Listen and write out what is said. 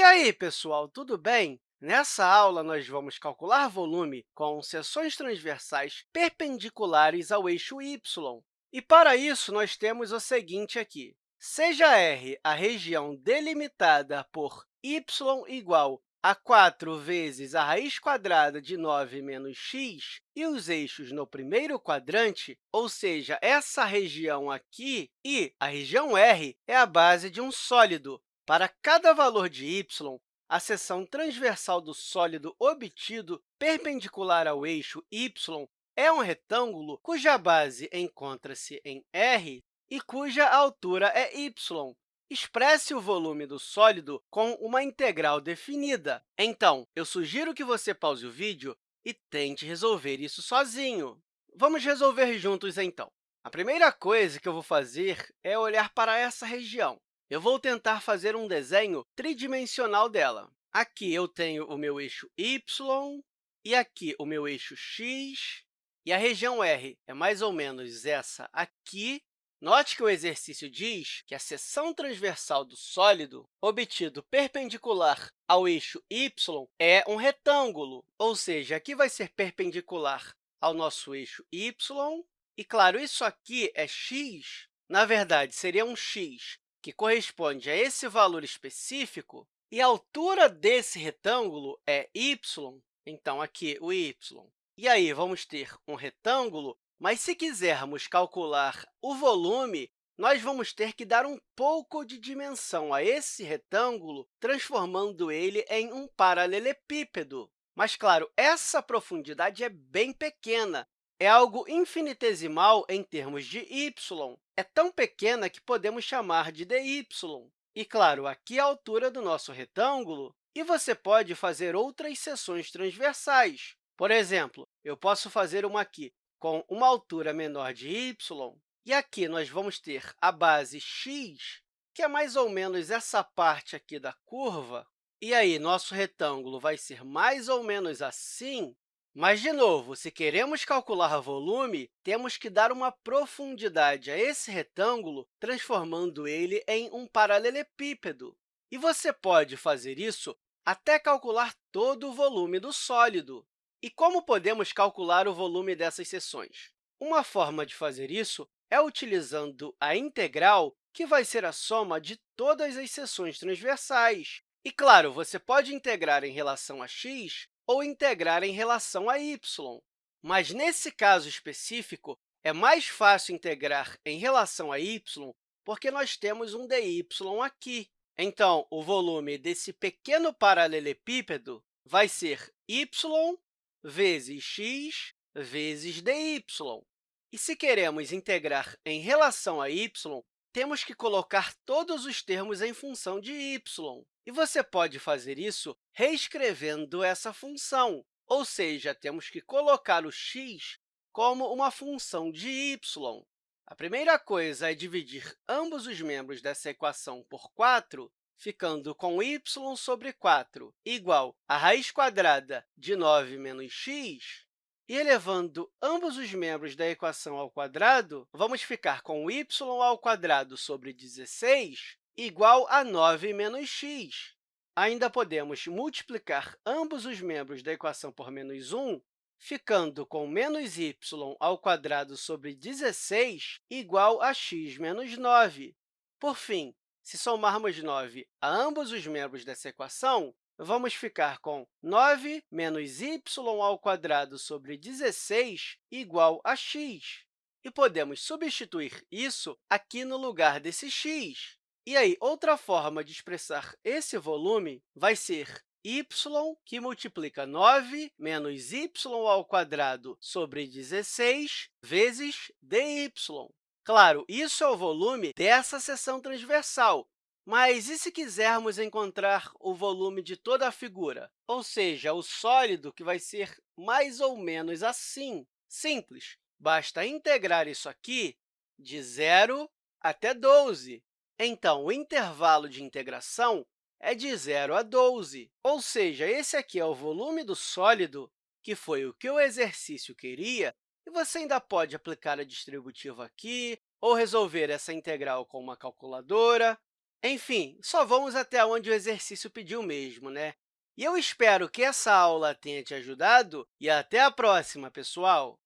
E aí, pessoal, tudo bem? Nessa aula, nós vamos calcular volume com seções transversais perpendiculares ao eixo y. E, para isso, nós temos o seguinte aqui. Seja R a região delimitada por y igual a 4 vezes a raiz quadrada de 9 menos x e os eixos no primeiro quadrante, ou seja, essa região aqui, e a região R é a base de um sólido, para cada valor de y, a seção transversal do sólido obtido perpendicular ao eixo y é um retângulo cuja base encontra-se em R e cuja altura é y. Expresse o volume do sólido com uma integral definida. Então, eu sugiro que você pause o vídeo e tente resolver isso sozinho. Vamos resolver juntos, então. A primeira coisa que eu vou fazer é olhar para essa região eu vou tentar fazer um desenho tridimensional dela. Aqui eu tenho o meu eixo y, e aqui o meu eixo x, e a região R é mais ou menos essa aqui. Note que o exercício diz que a seção transversal do sólido obtido perpendicular ao eixo y é um retângulo, ou seja, aqui vai ser perpendicular ao nosso eixo y. E, claro, isso aqui é x, na verdade, seria um x que corresponde a esse valor específico, e a altura desse retângulo é y, então, aqui o y. E aí, vamos ter um retângulo, mas se quisermos calcular o volume, nós vamos ter que dar um pouco de dimensão a esse retângulo, transformando ele em um paralelepípedo. Mas, claro, essa profundidade é bem pequena, é algo infinitesimal em termos de y, é tão pequena que podemos chamar de dy. E, claro, aqui é a altura do nosso retângulo, e você pode fazer outras seções transversais. Por exemplo, eu posso fazer uma aqui com uma altura menor de y, e aqui nós vamos ter a base x, que é mais ou menos essa parte aqui da curva, e aí nosso retângulo vai ser mais ou menos assim, mas, de novo, se queremos calcular volume, temos que dar uma profundidade a esse retângulo, transformando ele em um paralelepípedo. E você pode fazer isso até calcular todo o volume do sólido. E como podemos calcular o volume dessas seções? Uma forma de fazer isso é utilizando a integral, que vai ser a soma de todas as seções transversais. E, claro, você pode integrar em relação a x ou integrar em relação a y. Mas, nesse caso específico, é mais fácil integrar em relação a y porque nós temos um dy aqui. Então, o volume desse pequeno paralelepípedo vai ser y vezes x vezes dy. E se queremos integrar em relação a y, temos que colocar todos os termos em função de y. E você pode fazer isso reescrevendo essa função, ou seja, temos que colocar o x como uma função de y. A primeira coisa é dividir ambos os membros dessa equação por 4, ficando com y sobre 4 igual a raiz quadrada de 9 menos x, e elevando ambos os membros da equação ao quadrado, vamos ficar com y ao quadrado sobre 16 igual a 9 menos x. Ainda podemos multiplicar ambos os membros da equação por menos 1, ficando com menos y ao quadrado sobre 16 igual a x menos 9. Por fim, se somarmos 9 a ambos os membros dessa equação, vamos ficar com 9 menos y ao quadrado sobre 16 igual a x. E podemos substituir isso aqui no lugar desse x. E aí, outra forma de expressar esse volume vai ser y, que multiplica 9 menos y ao quadrado sobre 16 vezes dy. Claro, isso é o volume dessa seção transversal, mas e se quisermos encontrar o volume de toda a figura, ou seja, o sólido, que vai ser mais ou menos assim? Simples, basta integrar isso aqui de 0 até 12. Então, o intervalo de integração é de 0 a 12, ou seja, esse aqui é o volume do sólido, que foi o que o exercício queria, e você ainda pode aplicar a distributiva aqui, ou resolver essa integral com uma calculadora. Enfim, só vamos até onde o exercício pediu mesmo, né? E eu espero que essa aula tenha te ajudado e até a próxima, pessoal!